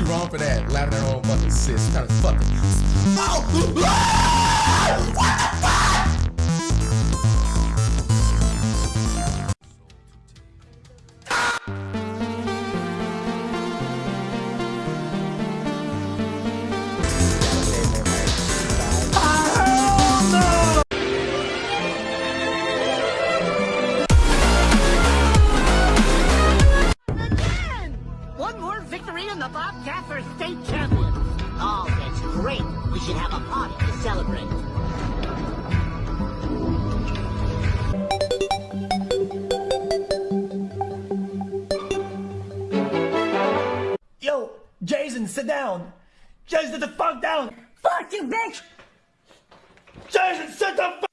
wrong for that. Laughing at her own fucking sis. Kind of fucking. Oh! Victory in the Bobcat for state champion. Oh, that's great. We should have a party to celebrate. Yo, Jason, sit down. Jason, sit the fuck down. Fuck you, bitch! Jason, sit the fuck.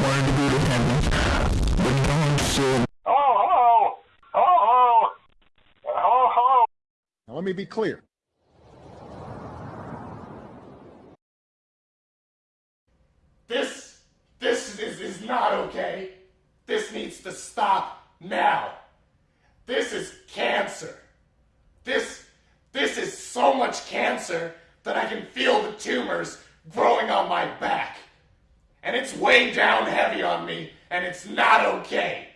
Wanted to heaven, but let me be clear. This, this is, is not okay. This needs to stop now. This is cancer. This, this is so much cancer that I can feel the tumors growing on my back. It's way down heavy on me, and it's not okay.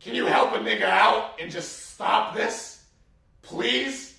Can you help a nigga out and just stop this? Please?